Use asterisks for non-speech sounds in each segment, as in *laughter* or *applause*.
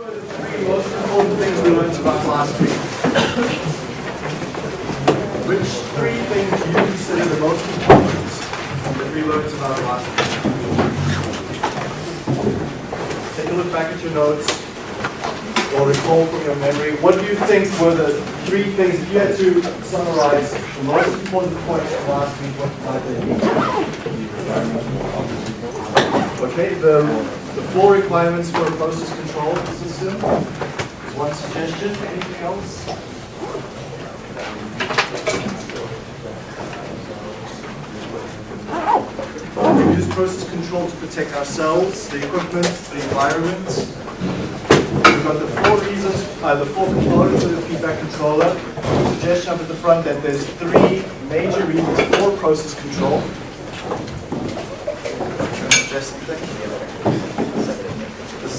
were the three most important things we learned about last week? Which three things you consider the most important that we learned about last week? Take a look back at your notes or recall from your memory. What do you think were the three things, if you had to summarize the most important points from last week, what might they? Okay, the, the four requirements for a process control system is one suggestion. Anything else? We use process control to protect ourselves, the equipment, the environment. We've got the four reasons, uh, the four components of the feedback controller. Suggestion up at the front that there's three major reasons for process control. Just the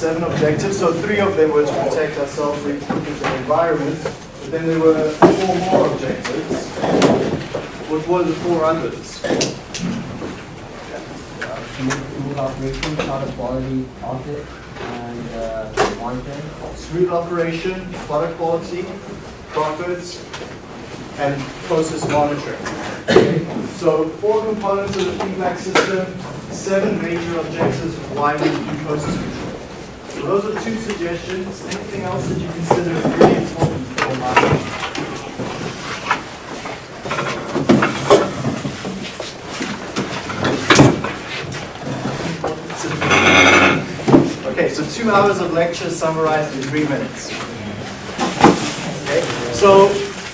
seven objectives. So three of them were to protect ourselves, the equipment, and environment. But then there were four more objectives. What were the four others? smooth operation, product quality audit, and uh, monitoring. smooth operation, product quality, profits, and process monitoring. So four components of the feedback system, seven major objectives of why we do process control. So those are two suggestions. Anything else that you consider really important for marketing? Okay, so two hours of lecture summarized in three minutes. Okay, so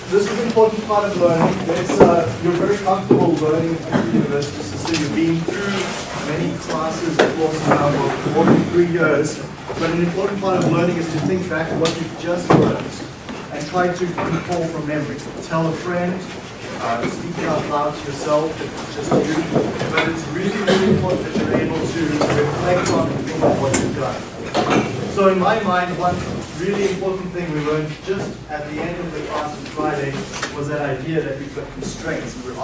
this is an important part of learning. Uh, you're very comfortable learning at the university system. You've been through many classes, of course, now for more than three years. But an important part of learning is to think back at what you've just learned and try to recall from memory. Tell a friend, uh, speak out loud to yourself if it's just you. But it's really, really important that you're able to reflect on and think of what you've done. So in my mind, one really important thing we learned just at the end of the class on Friday was that idea that we've got constraints. We're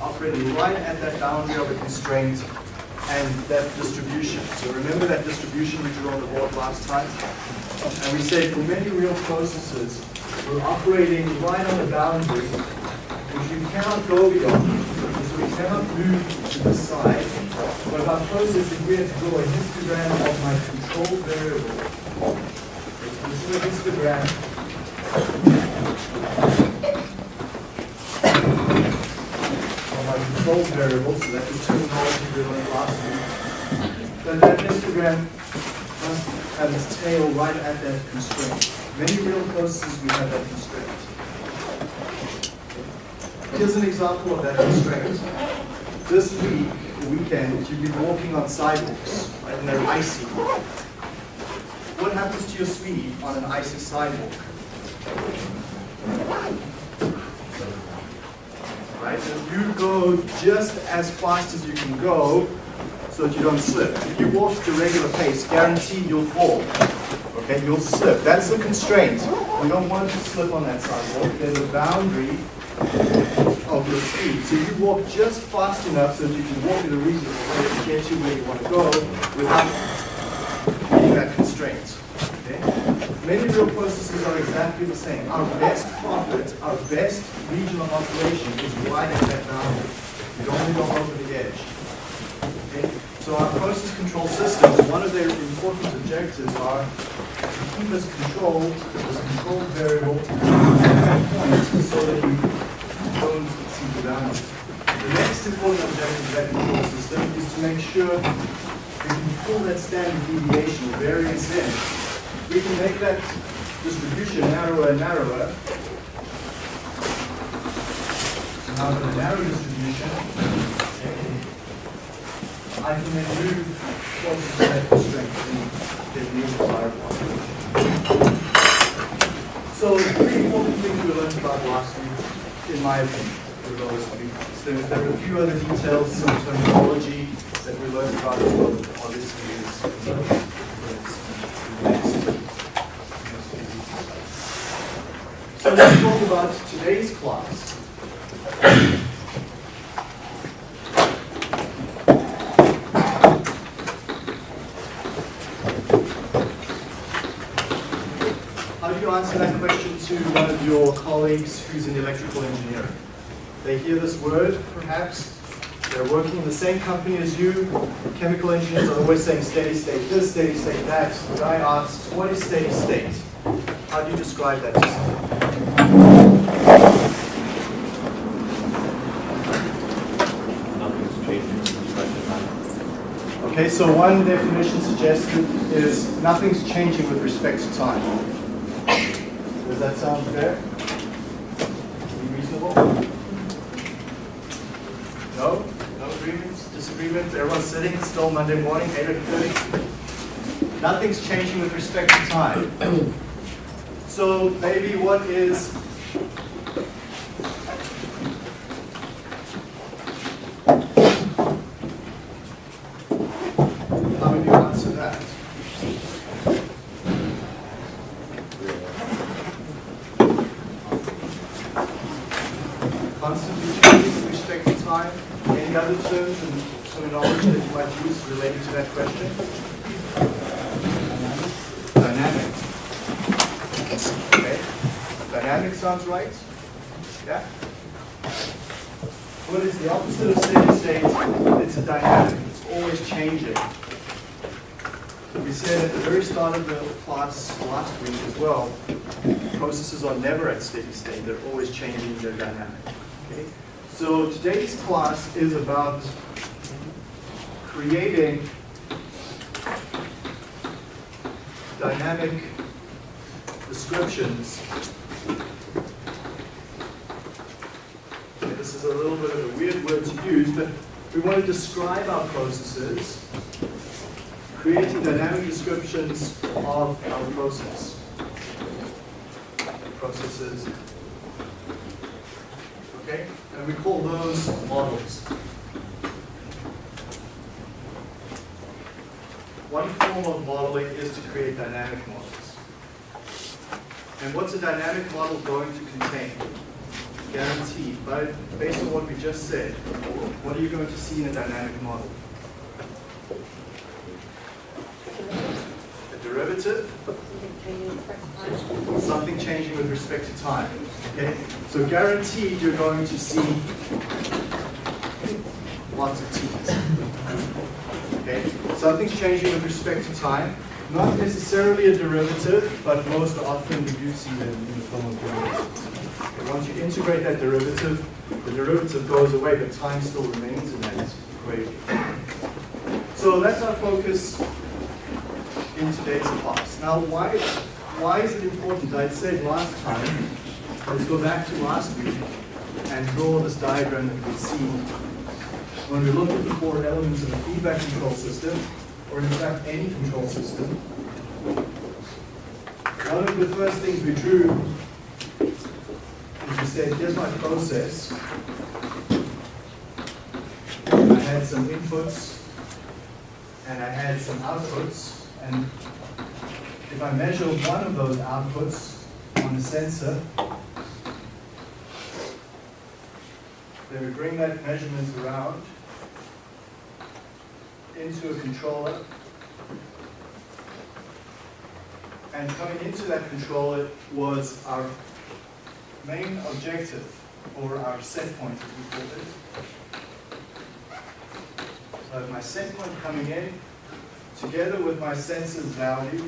operating right at that boundary of a constraint and that distribution. So remember that distribution we drew on the board last time? And we said for many real processes, we're operating right on the boundary, which you cannot go beyond. So we cannot move to the side. But our process, if we had to draw a histogram of my control variable, this is a histogram my control variable, so that's the terminology we learned last week. Then that histogram must have its tail right at that constraint. Many real processes we have that constraint. Here's an example of that constraint. This week, weekend, you've been walking on sidewalks, right, and they're icy. What happens to your speed on an icy sidewalk? Right, and you go just as fast as you can go so that you don't slip. If you walk at a regular pace, guaranteed you'll fall. Okay, you'll slip. That's the constraint. We don't want to slip on that sidewalk. There's a boundary of your speed. So you walk just fast enough so that you can walk at a reasonable rate to get you where you want to go without meeting that constraint. Okay? Many real processes are exactly the same. Our best profit, our best regional operation is right at that boundary. You don't want to go over the edge. Okay? So our process control systems, one of their important objectives are to keep us controlled, this control variable, so that you don't exceed the boundary. The next important objective of that control system is to make sure we can pull that standard deviation or variance in. We can make that distribution narrower and narrower. So now with a narrow distribution, I can then move to that constraint and get the desired one. So three important things we learned about last week, in my opinion, things. There, are a few other details, some terminology that we learned about as well, obviously is So let's talk about today's class. don't you answer that question to one of your colleagues who's in electrical engineering? They hear this word, perhaps, they're working in the same company as you. Chemical engineers are always saying steady state this, steady state that. The guy asks, what is steady state? How do you describe that to someone? Okay, so one definition suggested is nothing's changing with respect to time. Does that sound fair? Reasonable? No? No agreements, disagreements? Everyone's sitting, still Monday morning, 8:30? Nothing's changing with respect to time. So maybe what is How would you answer that? Constantly changing respect to time. Any other terms and terminology that you might use related to that question? Okay. Dynamic sounds right? Yeah? What is the opposite of steady state? It's a dynamic. It's always changing. We said at the very start of the class last week as well, processes are never at steady state. They're always changing their dynamic. Okay? So today's class is about creating dynamic descriptions This is a little bit of a weird word to use, but we want to describe our processes, creating dynamic descriptions of our process. Processes. Okay? And we call those models. One form of modeling is to create dynamic models. And what's a dynamic model going to contain? guaranteed, but based on what we just said, what are you going to see in a dynamic model? A derivative, something changing with respect to time. Okay, so guaranteed you're going to see lots of t's. Okay, something's changing with respect to time. Not necessarily a derivative, but most often we do see them in the form of derivatives. And once you integrate that derivative, the derivative goes away, but time still remains in that equation. So that's our focus in today's class. Now, why, why is it important? I said last time, let's go back to last week and draw this diagram that we see. When we look at the four elements of a feedback control system, or in fact any control system, one of the first things we drew is we said, here's my process. I had some inputs and I had some outputs. And if I measure one of those outputs on the sensor, then we bring that measurement around into a controller. And coming into that controller was our main objective, or our set point as we call it. So my set point coming in, together with my sensor's value,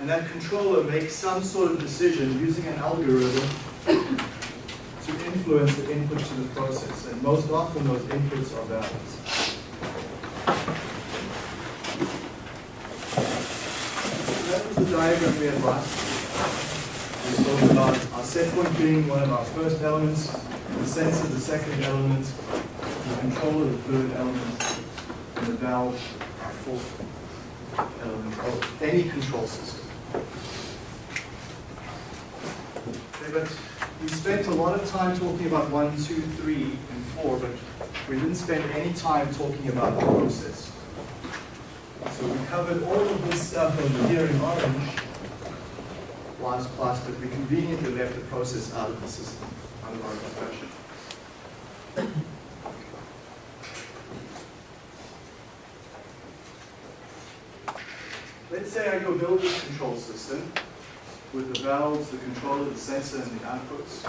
and that controller makes some sort of decision using an algorithm *coughs* to influence the input to the process. And most often those inputs are valves. That was the diagram we had last. We spoke about our set point being one of our first elements, the sensor the second element, the controller the third element, and the valve our fourth element of any control system. Okay, but we spent a lot of time talking about one, two, three, and four, but we didn't spend any time talking about the process. So we covered all of this stuff over here in orange last class, but we conveniently left the process out of the system, out of our discussion. Let's say I go build this control system, with the valves, the controller, the sensor, and the outputs.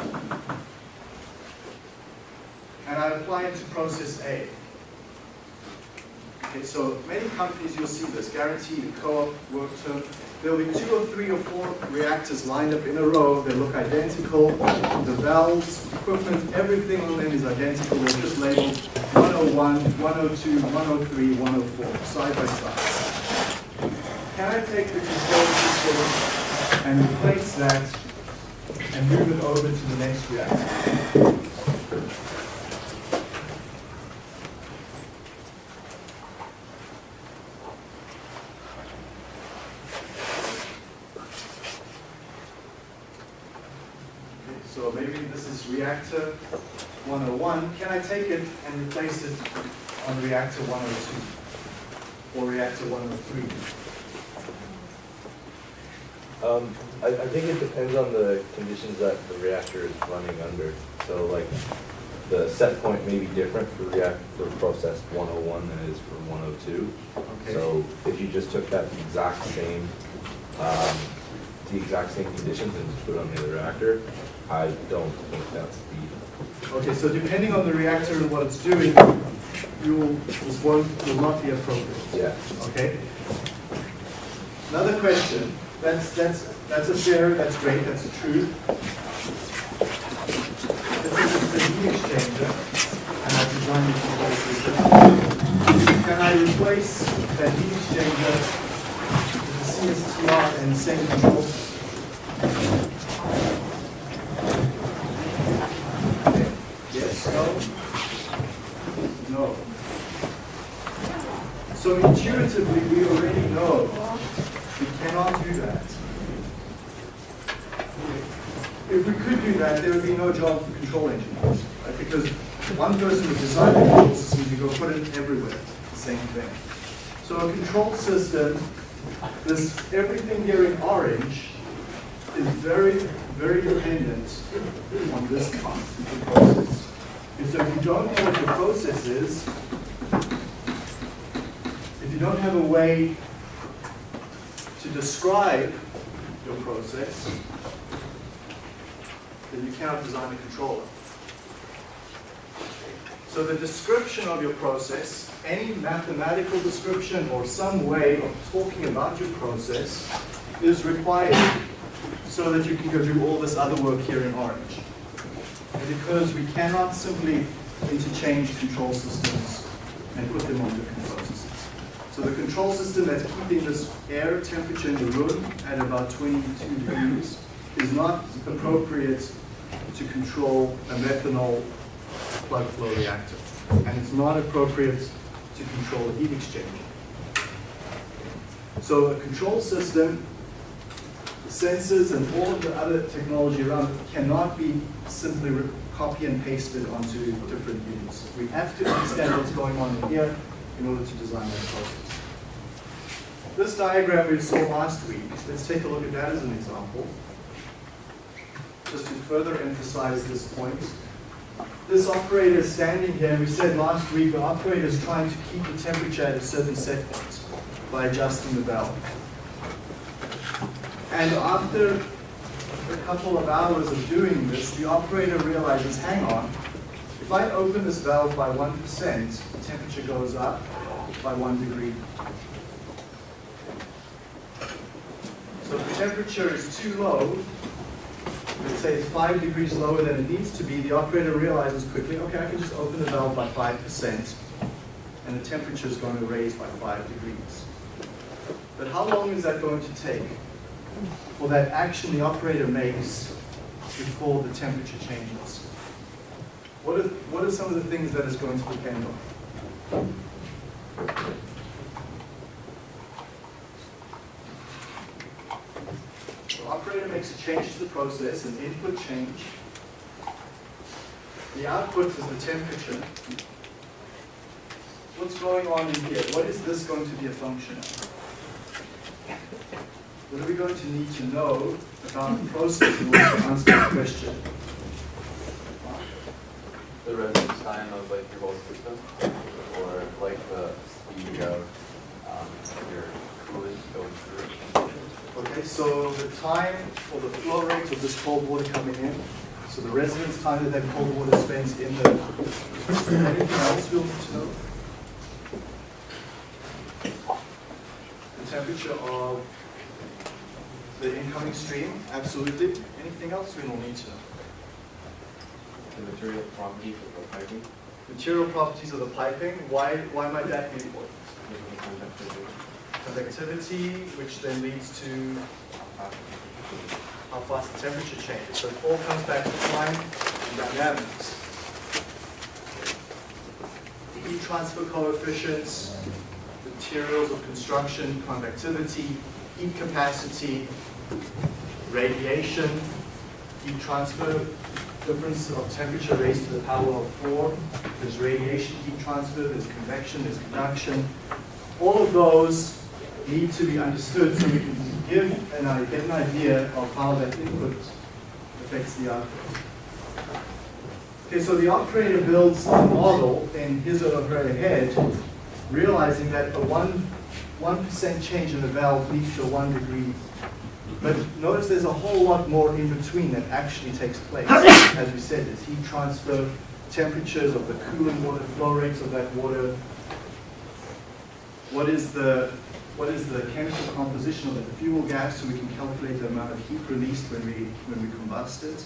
And I apply it to process A. Okay, so many companies you'll see this, guaranteed, co-op, work term. There'll be two or three or four reactors lined up in a row. They look identical. The valves, equipment, everything on them is identical. They're just labeled 101, 102, 103, 104, side by side. Can I take the control system and replace that and move it over to the next reactor? Okay, So maybe this is reactor 101. Can I take it and replace it on reactor 102 or reactor 103? Um, I, I think it depends on the conditions that the reactor is running under. So like, the set point may be different for react, for process one oh one than it is for one oh two. Okay. So if you just took that exact same, um, the exact same conditions and just put it on the other reactor, I don't think that's the, Okay, so depending on the reactor and what it's doing, you will, this won't, will not be appropriate. yeah. Okay? Another question, that's, that's, that's a fair, that's great, that's a true. This is the heat exchanger, and I designed system. Can I replace that heat exchanger with the CSTR and the same control system? Okay, Yes, no? No. So intuitively, we already know we cannot do that. If we could do that, there would be no job for control engineers, right? Because one person would design the control system, you go put it everywhere, the same thing. So a control system, this, everything here in orange is very, very dependent on this process. And so if you don't know what your process is, if you don't have a way to describe your process, then you cannot design a controller. So the description of your process, any mathematical description or some way of talking about your process is required so that you can go do all this other work here in orange. And because we cannot simply interchange control systems and put them on different processes. So the control system that's keeping this air temperature in the room at about 22 degrees is not appropriate to control a methanol plug flow reactor. And it's not appropriate to control a heat exchanger. So a control system, the sensors and all of the other technology around it cannot be simply copy and pasted onto different units. We have to understand what's going on in here in order to design that process. This diagram we saw last week, let's take a look at that as an example. Just to further emphasize this point. This operator is standing here, we said last week, the operator is trying to keep the temperature at a certain set point by adjusting the valve. And after a couple of hours of doing this, the operator realizes, hang on, if I open this valve by 1%, the temperature goes up by one degree. So if the temperature is too low, let's say it's five degrees lower than it needs to be, the operator realizes quickly, okay, I can just open the valve by 5%, and the temperature is going to raise by five degrees. But how long is that going to take for that action the operator makes before the temperature changes? What are, what are some of the things that it's going to depend on? The operator makes a change to the process, an input change. The output is the temperature. What's going on in here? What is this going to be a function of? What are we going to need to know about the process in order to answer the question? the residence time of like your whole system, or like the speed of um, your coolant going through. Okay, so the time or the flow rate of this cold water coming in, so the residence time that that cold water spends in the, anything else you'll need to know? The temperature of the incoming stream, absolutely. Anything else we will need to know? The material properties of the piping, Material properties of the piping, why, why might that be important? The conductivity, which then leads to how fast the temperature changes. So it all comes back to time and dynamics. Heat transfer coefficients, materials of construction, conductivity, heat capacity, radiation, heat transfer, difference of temperature raised to the power of four. There's radiation, heat transfer, there's convection, there's conduction. All of those need to be understood so we can give and I get an idea of how that input affects the output. Okay, so the operator builds a model in his or her head, realizing that a one one percent change in the valve leads to one degree. But notice there's a whole lot more in between that actually takes place. *coughs* As we said, there's heat transfer, temperatures of the cooling water, flow rates of that water. What is the what is the chemical composition of the fuel gas so we can calculate the amount of heat released when we, when we combust it.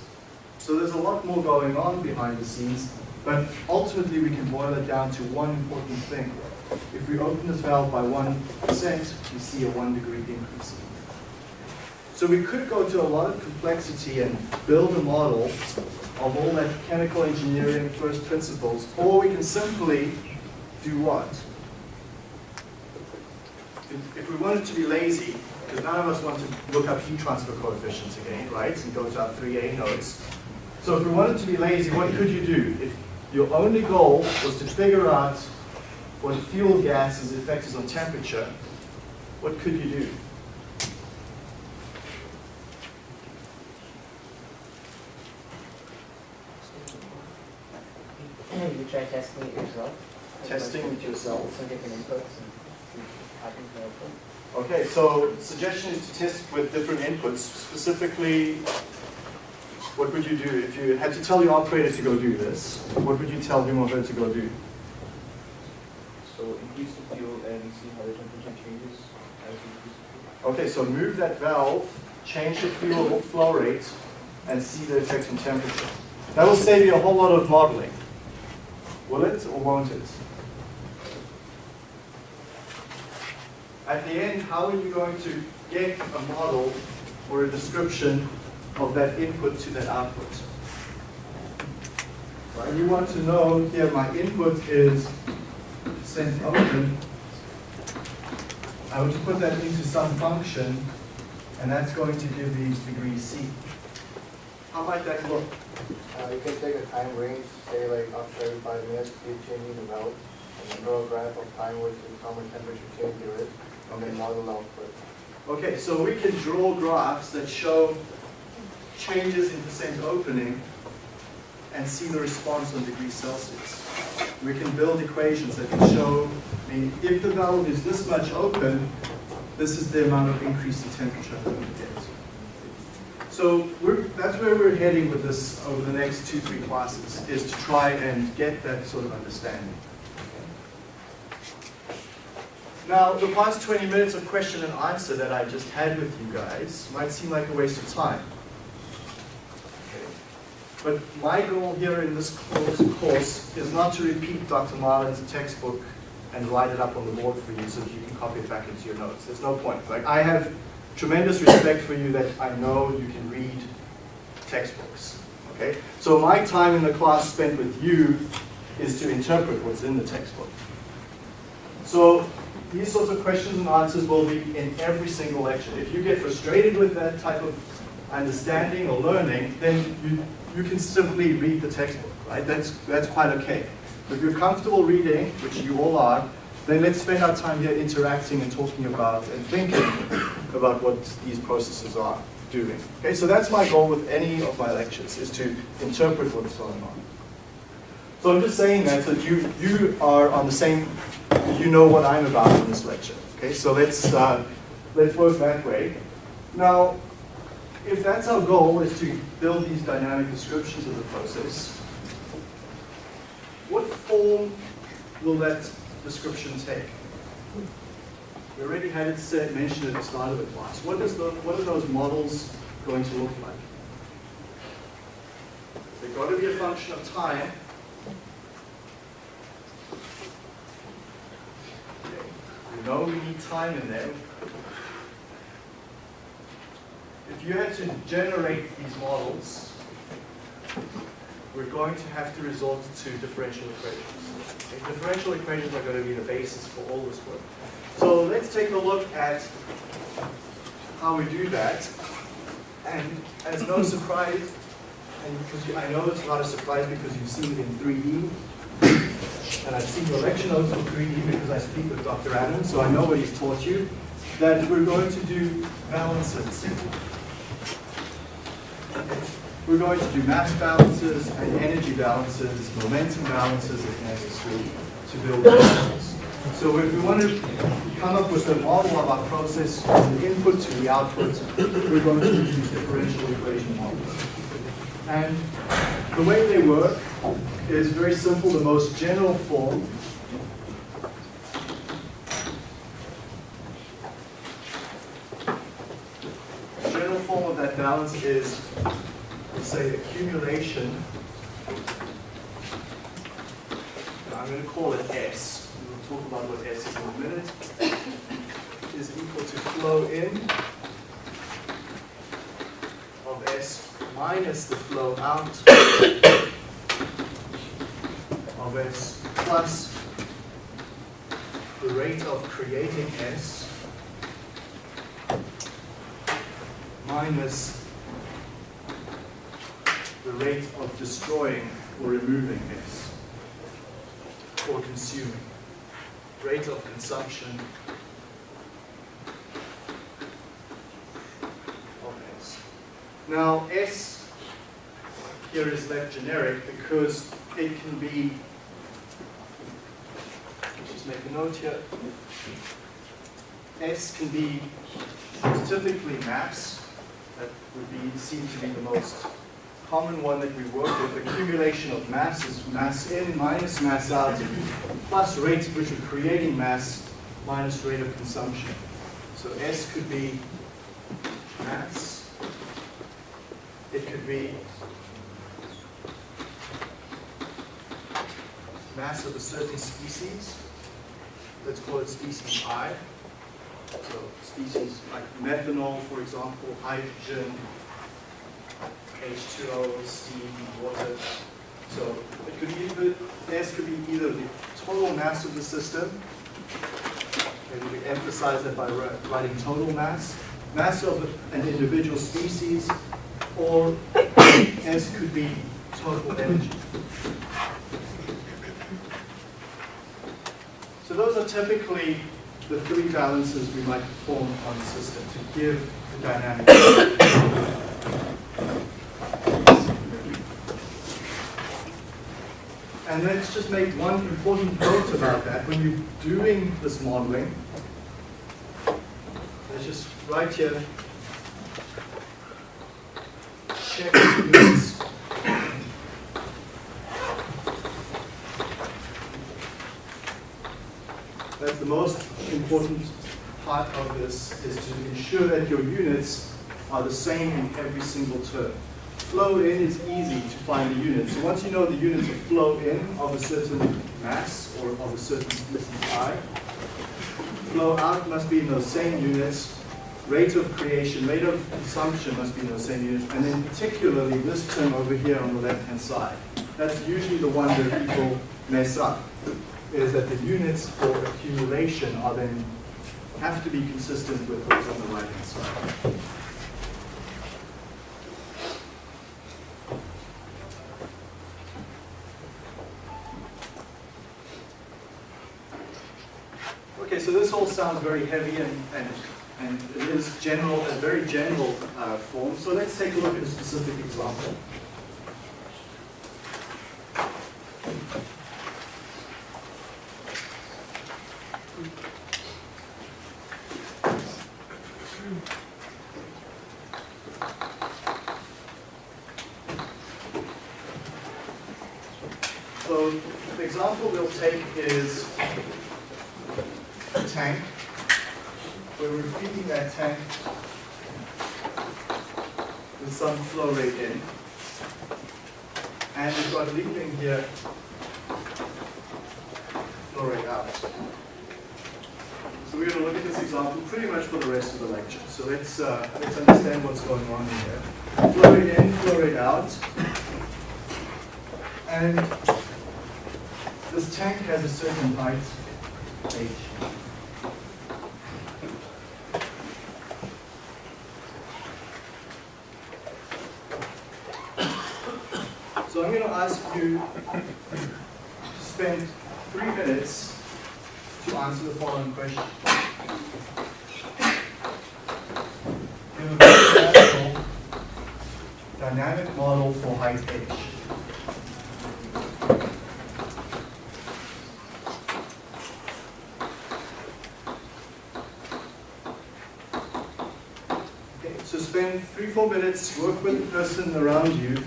So there's a lot more going on behind the scenes, but ultimately we can boil it down to one important thing. If we open this valve by 1%, we see a one degree increase. So we could go to a lot of complexity and build a model of all that chemical engineering first principles, or we can simply do what? If if we wanted to be lazy, because none of us want to look up heat transfer coefficients again, right, and go to our 3A notes. So if we wanted to be lazy, what could you do? If your only goal was to figure out what fuel gas's effect is on temperature, what could you do? You try testing it yourself. Testing it yourself. Some different inputs and see what happens to output. Okay, so suggestion is to test with different inputs. Specifically, what would you do if you had to tell your operator to go do this? What would you tell him or her to go do? so increase the fuel and see how the temperature changes as you increase the fuel. Okay, so move that valve, change the fuel flow rate, and see the effect on temperature. That will save you a whole lot of modeling. Will it or won't it? At the end, how are you going to get a model or a description of that input to that output? Right, you want to know here my input is percent open. I would put that into some function, and that's going to give these degrees C. How might that look? Uh, you can take a time range, say like after every five minutes, keep changing the valve, and then graph of time which is how much temperature change there is, then model output. Okay, so we can draw graphs that show changes in percent opening and see the response on degrees Celsius. We can build equations that can show, I mean, if the valve is this much open, this is the amount of increase in temperature going to get. So that's where we're heading with this over the next two, three classes, is to try and get that sort of understanding. Now, the past 20 minutes of question and answer that I just had with you guys might seem like a waste of time. But my goal here in this course, course is not to repeat Dr. Marlin's textbook and write it up on the board for you so that you can copy it back into your notes. There's no point. Like, I have tremendous respect for you that I know you can read textbooks. Okay? So my time in the class spent with you is to interpret what's in the textbook. So these sorts of questions and answers will be in every single lecture. If you get frustrated with that type of understanding or learning, then you, you can simply read the textbook, right? That's, that's quite okay. If you're comfortable reading, which you all are, then let's spend our time here interacting and talking about and thinking about what these processes are doing. Okay, so that's my goal with any of my lectures, is to interpret what's going on. So I'm just saying that so that you, you are on the same, you know what I'm about in this lecture. Okay, so let's, uh, let's work that way. Now, if that's our goal, is to build these dynamic descriptions of the process, what form will that description take? We already had it said, mentioned at the start of the class. What is the, what are those models going to look like? They've got to be a function of time. We know we need time in there. If you had to generate these models, we're going to have to resort to differential equations. Differential equations are going to be the basis for all this work. So let's take a look at how we do that. And as no surprise, and because you- I know it's not a surprise because you've seen it in 3D, and I've seen your lecture notes on 3D because I speak with Dr. Adams, so I know what he's taught you, that we're going to do balances. We're going to do mass balances and energy balances, momentum balances if necessary, to build models. So if we want to come up with a model of our process from the input to the output, we're going to use differential equation models. And the way they work is very simple. The most general form general form of that balance is, say, accumulation. I'm going to call it S. We'll talk about what S is in a minute. Is equal to flow in of S minus the flow out of S plus the rate of creating S minus the rate of destroying or removing S or consuming. Rate of consumption of S. Now, S here is left generic because it can be, let's just make a note here. S can be typically mass, that would be seem to be the most common one that we work with. Accumulation of mass is mass in minus mass out, plus rate at which we're creating mass minus rate of consumption. So S could be mass. It could be mass of a certain species. Let's call it species I. So species like methanol, for example, hydrogen, H2O, steam, water. So it could be either, S could be either the total mass of the system, and we emphasize that by writing total mass, mass of an individual species, or *coughs* S could be total energy. So those are typically the three balances we might perform on the system to give the dynamic. *coughs* And let's just make one important note about that. When you're doing this modeling, let's just write here, check units. That's the most important part of this, is to ensure that your units are the same in every single term. Flow in is easy to find the units. So once you know the units of flow in of a certain mass or of a certain distance I, flow out must be in those same units. Rate of creation, rate of consumption must be in those same units. And then particularly this term over here on the left-hand side. That's usually the one that people mess up, is that the units for accumulation are then, have to be consistent with what's on the right-hand side. Okay, so this all sounds very heavy and, and, and it is general, a very general uh, form. So let's take a look at a specific example. So the example we'll take is a tank, where we're feeding that tank with some flow rate in. And we've got leaking here, flow rate out. So we're going to look at this example pretty much for the rest of the lecture. So let's, uh, let's understand what's going on here. Flow rate in, flow rate out. And this tank has a certain height, h. So I'm going to ask you to spend three minutes to answer the following question. Very dynamic model for height h. Spend three, four minutes, work with the person around you,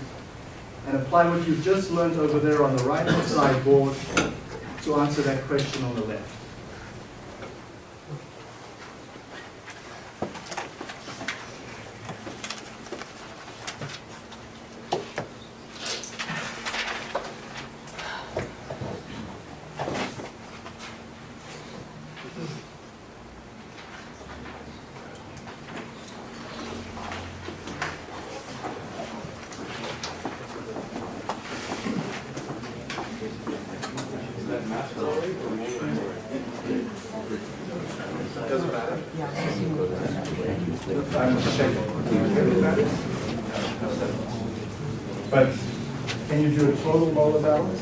and apply what you've just learned over there on the right-hand side board to answer that question on the left. Doesn't matter. I'm checking. But can you do a total molar balance?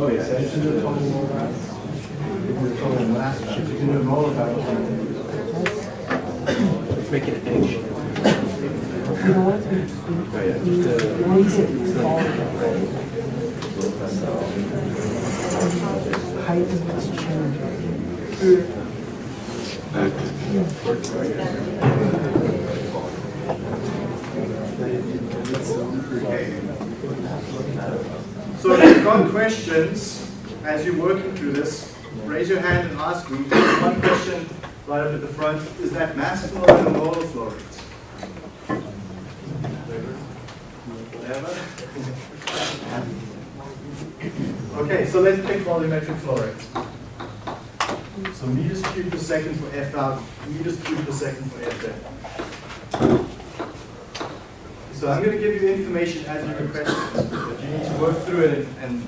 Oh, yeah, so you should do a total molar balance. You can do a total mass, balance. you can do a molar balance. Make it an inch. Height is what's changing. So if you've got questions as you're working through this, raise your hand and ask me. One question right up at the front, is that mass flow or molar flow rate? Whatever. Okay, so let's pick volumetric flow rate. So meters cubed per second for F out, meters cubed per second for F in. So I'm going to give you information as you request it, but you need to work through it and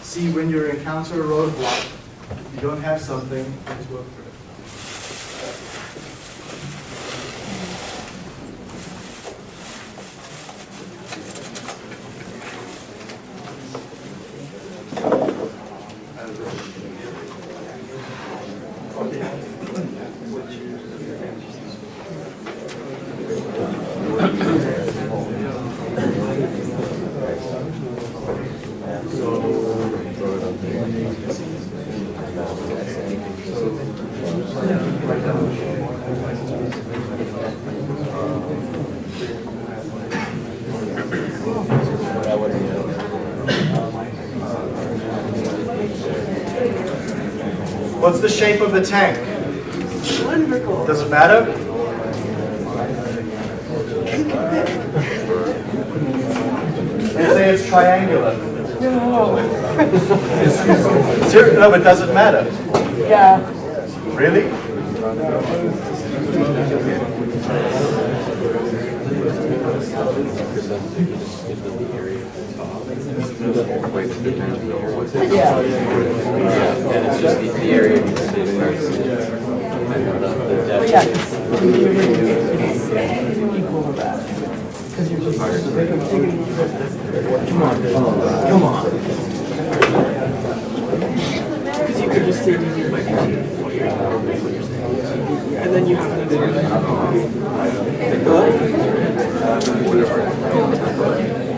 see when you encounter a roadblock. If you don't have something, let's work through it. What's the shape of the tank? Does it matter? They say it's triangular. Ser- No, but does it matter? Yeah. Really? Yeah. And it's just the, the area needs to be But yeah, it's equal to that. Because you're just, come on, come on. Because you could just say you might And then you have to do Okay.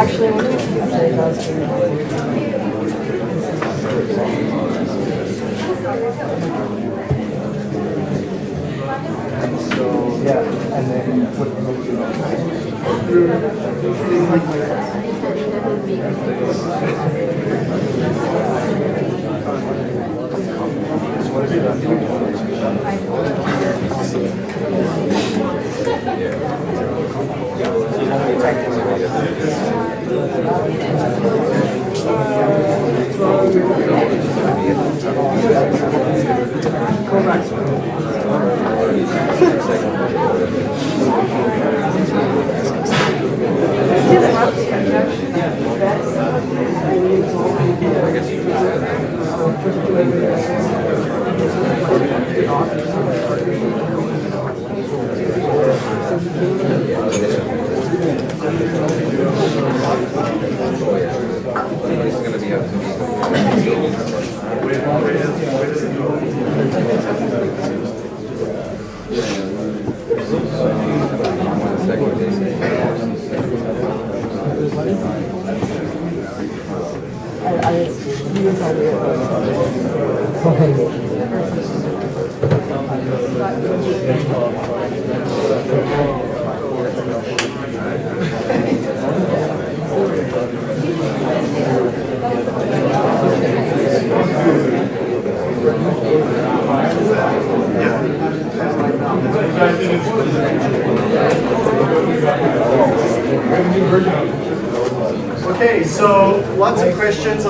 Actually, can So, yeah, and then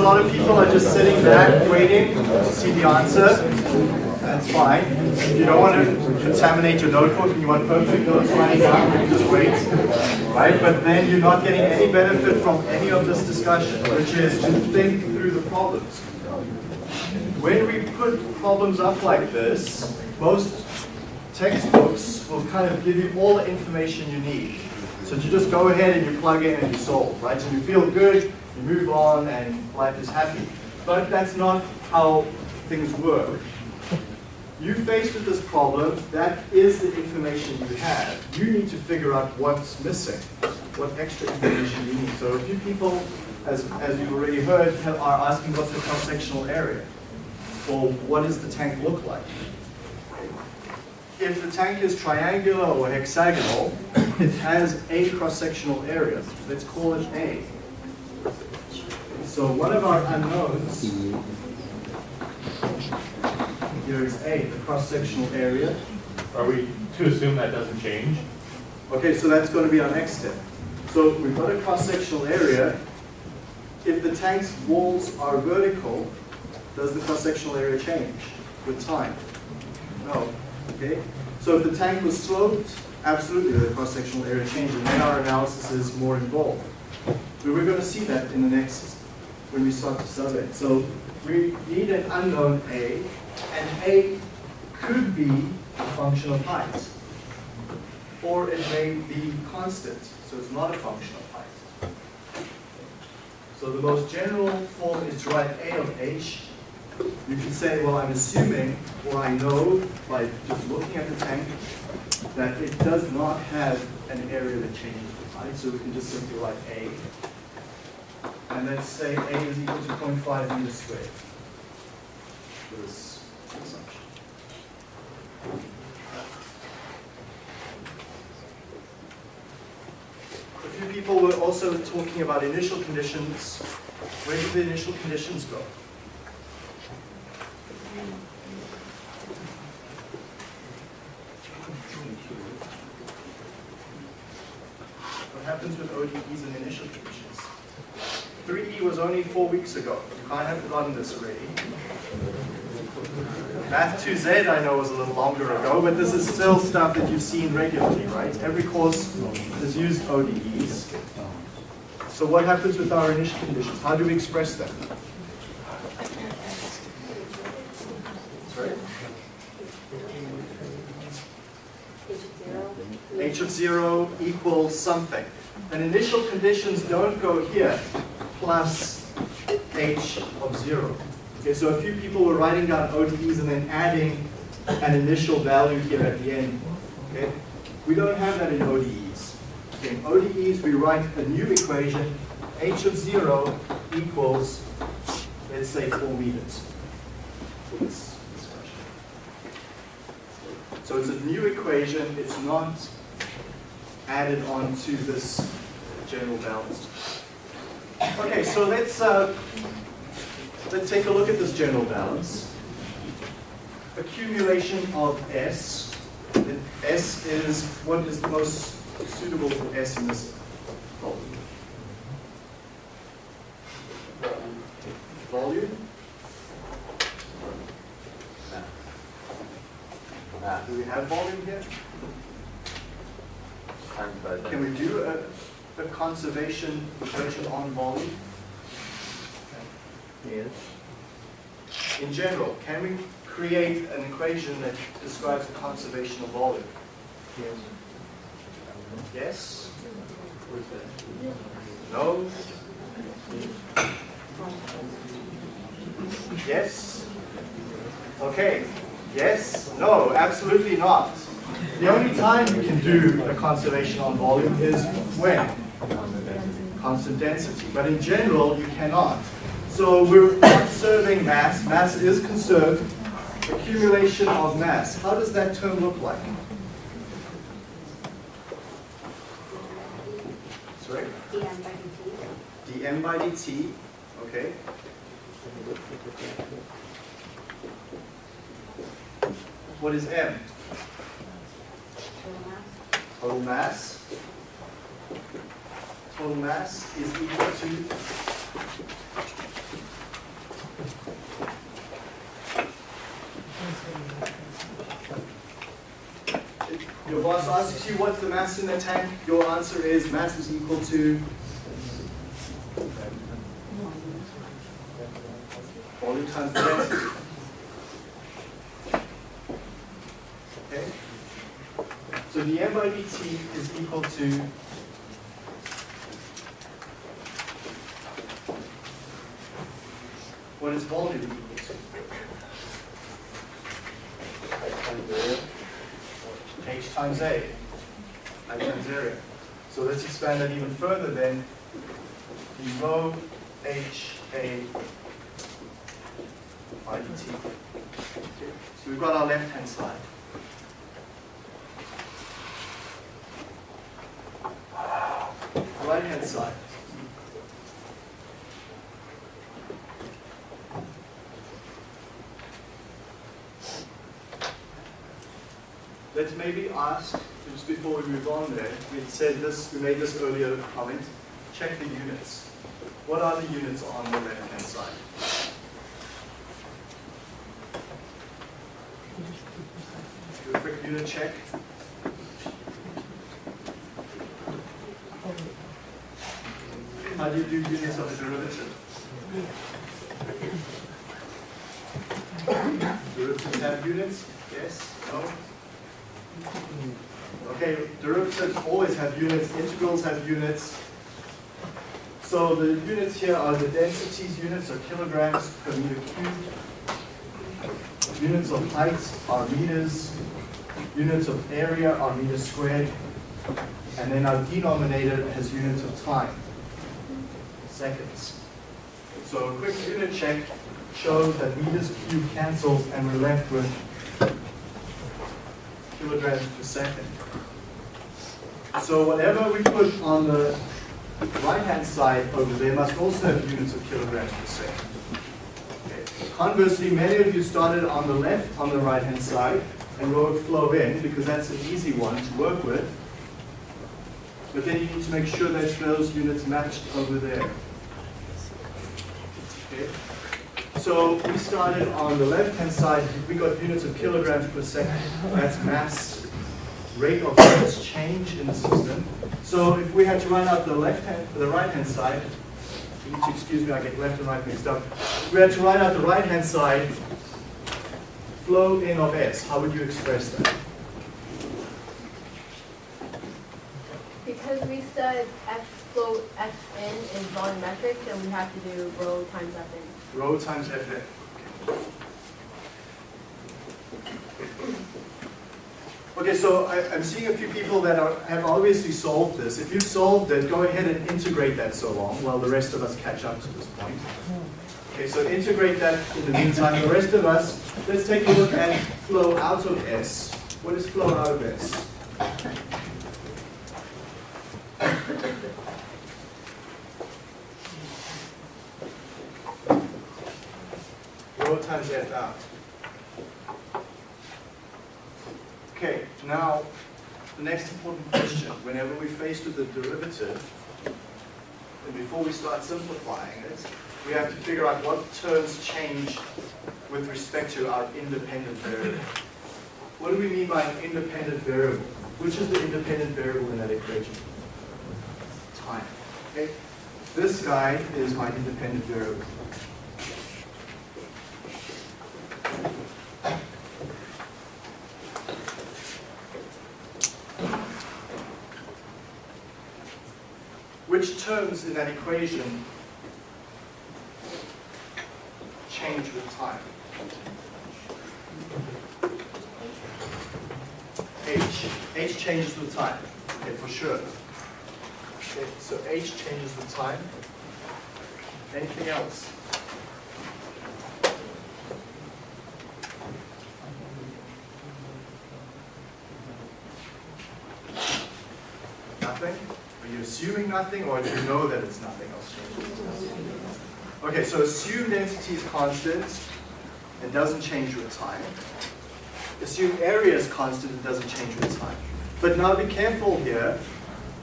A lot of people are just sitting back waiting to see the answer. That's fine. If you don't want to contaminate your notebook and you want perfect notes running you just wait. Right? But then you're not getting any benefit from any of this discussion, which is to think through the problems. When we put problems up like this, most textbooks will kind of give you all the information you need. So you just go ahead and you plug in and you solve, right? So you feel good, you move on, and life is happy. But that's not how things work. You faced with this problem, that is the information you have. You need to figure out what's missing, what extra information you need. So a few people, as, as you've already heard, have- are asking what's the cross-sectional area? Or what does the tank look like? If the tank is triangular or hexagonal, it has a cross-sectional area. Let's call it A. So one of our unknowns, here is A, the cross-sectional area. Are we to assume that doesn't change? Okay, so that's going to be our next step. So we've got a cross-sectional area. If the tank's walls are vertical, does the cross-sectional area change with time? No. Okay? So if the tank was sloped, absolutely the cross-sectional area changes, and then our analysis is more involved. We're going to see that in the next, when we start to survey. So we need an unknown A, and A could be a function of height or it may be constant, so it's not a function of height. So the most general form is to write A of h. You can say, well, I'm assuming, or I know by just looking at the tank, that it does not have an area that changes with height, so we can just simply write A. And let's say A is equal to 0.5 meters squared. For this assumption. A few people were also talking about initial conditions. Where did the initial conditions go? What happens with ODEs and initial conditions? 3E was only four weeks ago. You can't have forgotten this already. Math 2Z I know was a little longer ago, but this is still stuff that you've seen regularly, right? Every course has used ODEs. So what happens with our initial conditions? How do we express them? Sorry? h of 0 equals something. And initial conditions don't go here, plus h of 0. Okay, so a few people were writing down ODEs and then adding an initial value here at the end. Okay? We don't have that in ODEs. Okay, in ODEs, we write a new equation, h of 0 equals, let's say, 4 meters. So it's a new equation, it's not added on to this general balance. Okay, so let's, uh, let's take a look at this general balance. Accumulation of S. And S is, what is the most suitable for S in this problem? Volume? Do we have volume here? Can we do a, a conservation equation on volume? Yes. In general, can we create an equation that describes the conservation of volume? Yes? No? Yes? Okay. Yes? No, absolutely not. The only time you can do a conservation on volume is when? Constant density. But in general, you cannot. So we're conserving mass. Mass is conserved. Accumulation of mass. How does that term look like? Sorry? dm by dt, okay? What is m? Total mass. Total mass is equal to Your boss asks you what's the mass in the tank, your answer is mass is equal to volume times the density. *coughs* Okay? So dm by dt is equal to what is volume equal to? h times a, i times area. So let's expand that even further then. The rho h a by dt. So we've got our left hand side. Let's ask, just before we move on there, we said this, we made this earlier comment, check the units. What are the units on the left hand side? Do a quick unit check. How do you do units of a derivative? Derivatives have units? Yes? No? Okay, derivatives always have units, integrals have units. So the units here are the densities units are kilograms per meter cubed. Units of height are meters. Units of area are meters squared. And then our denominator has units of time, seconds. So a quick unit check shows that meters cubed cancels and we're left with kilograms per second. So whatever we put on the right-hand side over there must also have units of kilograms per second. Conversely, many of you started on the left, on the right-hand side, and wrote flow in, because that's an easy one to work with. But then you need to make sure that those units matched over there. Okay? So we started on the left-hand side, we got units of kilograms per second. That's mass, rate of mass change in the system. So if we had to write out the left-hand, the right-hand side, need to excuse me, I get left and right mixed up. If we had to write out the right-hand side, flow in of S, how would you express that? Because we said F flow Fn is volumetric, then we have to do rho times Fn. Rho times F Fn. Okay, so I, I'm seeing a few people that are, have obviously solved this. If you've solved it, go ahead and integrate that so long while the rest of us catch up to this point. Okay, so integrate that in the meantime. The rest of us, let's take a look at flow out of S. What is flow out of S? Rho times F out. Okay, now, the next important question, whenever we're faced with a derivative, and before we start simplifying it, we have to figure out what terms change with respect to our independent variable. What do we mean by an independent variable? Which is the independent variable in that equation? Time. Okay? This guy is my independent variable. Which terms in that equation change with time? H. H changes with time. Okay, for sure. Okay, so H changes with time. Anything else? Nothing? Are you assuming nothing, or do you know that it's nothing else changing? Okay, so assume density is constant and doesn't change with time. Assume area is constant and doesn't change with time. But now be careful here,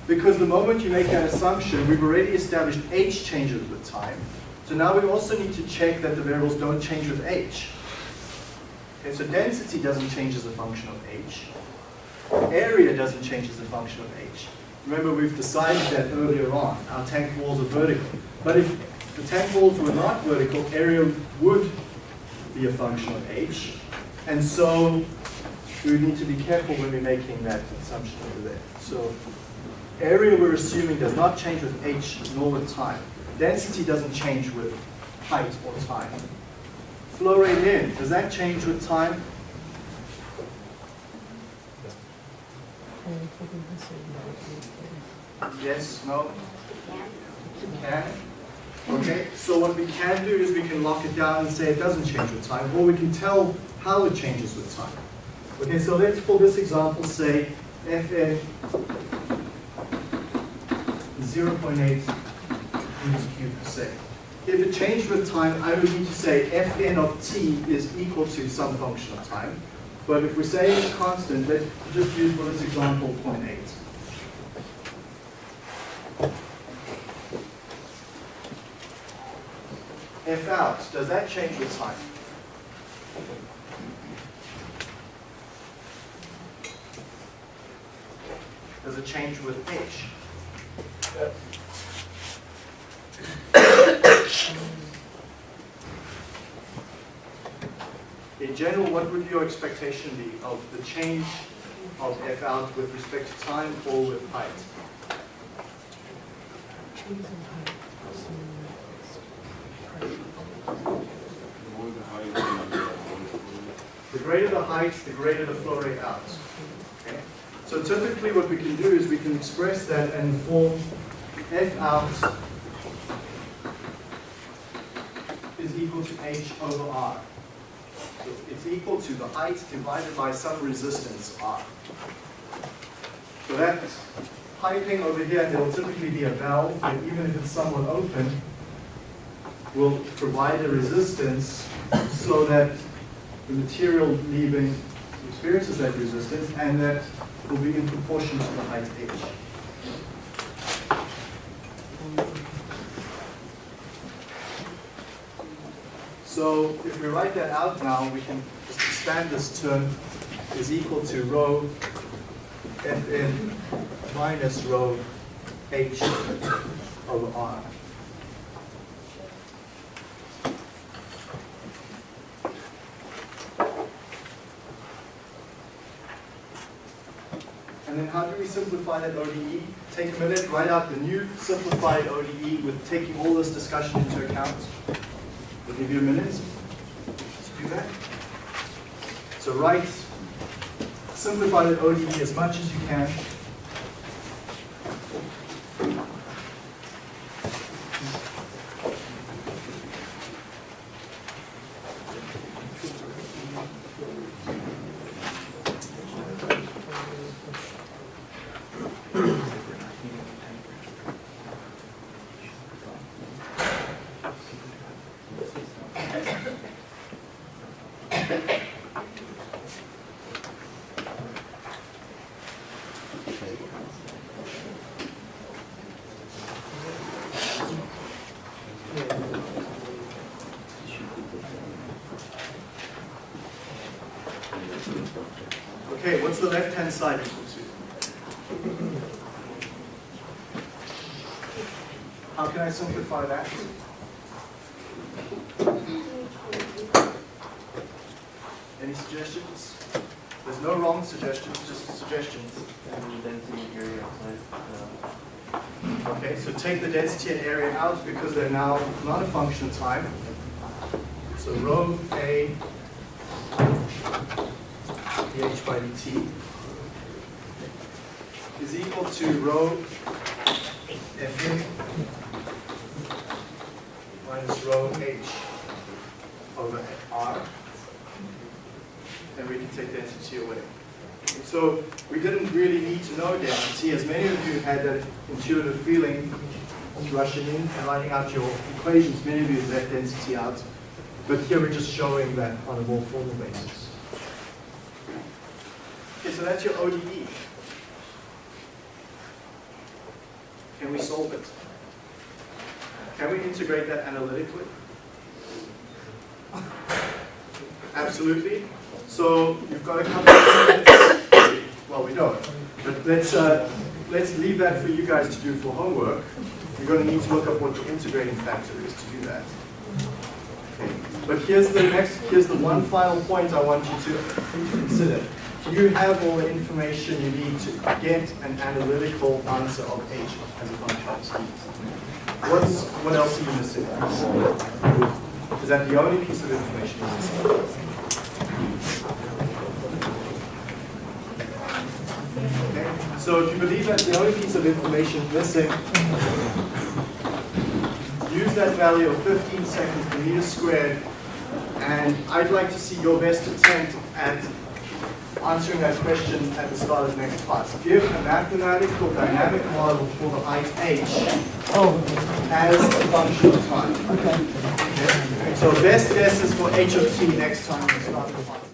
because the moment you make that assumption, we've already established h changes with time. So now we also need to check that the variables don't change with h. Okay, so density doesn't change as a function of h. Area doesn't change as a function of h. Remember, we've decided that earlier on. Our tank walls are vertical. But if the tank walls were not vertical, area would be a function of h. And so we need to be careful when we're making that assumption over there. So area we're assuming does not change with h nor with time. Density doesn't change with height or time. Flow rate in, does that change with time? Yes, no? Can? Okay, so what we can do is we can lock it down and say it doesn't change with time, or we can tell how it changes with time. Okay, so let's for this example say Fn 0.8 meters cubed per second. If it changed with time, I would need to say Fn of t is equal to some function of time. But if we say it's constant, let's just use for this example 0.8. F out, does that change with time? Does it change with H? *coughs* *coughs* In general, what would your expectation be of the change of F out with respect to time or with height? The greater the height, the greater the flow rate out. Okay? So typically what we can do is we can express that and form F out is equal to H over R. It's equal to the height divided by some resistance R. So that piping over here, will typically be a valve, and even if it's somewhat open, will provide a resistance so that the material leaving experiences that resistance, and that will be in proportion to the height h. So if we write that out now, we can just expand this term is equal to rho Fn minus rho h over r. And then how do we simplify that ODE? Take a minute, write out the new simplified ODE with taking all this discussion into account. We'll give you a minute to do that. So write, simplify the ODE as much as you can. Okay, what's the How can I simplify that? Any suggestions? There's no wrong suggestions, just suggestions. And density area outside, Okay, so take the density and area out because they're now not a function of time. So rho A dH by dt to rho Fn minus rho h over r. And we can take density away. So we didn't really need to know density, as many of you had that intuitive feeling rushing in and writing out your equations. Many of you left density out. But here we're just showing that on a more formal basis. Okay, so that's your ODE. Can we solve it? Can we integrate that analytically? Absolutely. So you've got a couple of minutes. Well, we don't. But let's, uh, let's leave that for you guys to do for homework. You're going to need to look up what the integrating factor is to do that. But here's the next, here's the one final point I want you to consider. You have all the information you need to get an analytical answer of h as a function of t. What's, what else are you missing? Is that the only piece of information you're missing? Okay, so if you believe that's the only piece of information missing, use that value of 15 seconds per meter squared, and I'd like to see your best attempt at answering that question at the start of the next class. Give a mathematical dynamic model for the height h oh. as a function of time. Okay. So best guess is for h of t next time we start the class.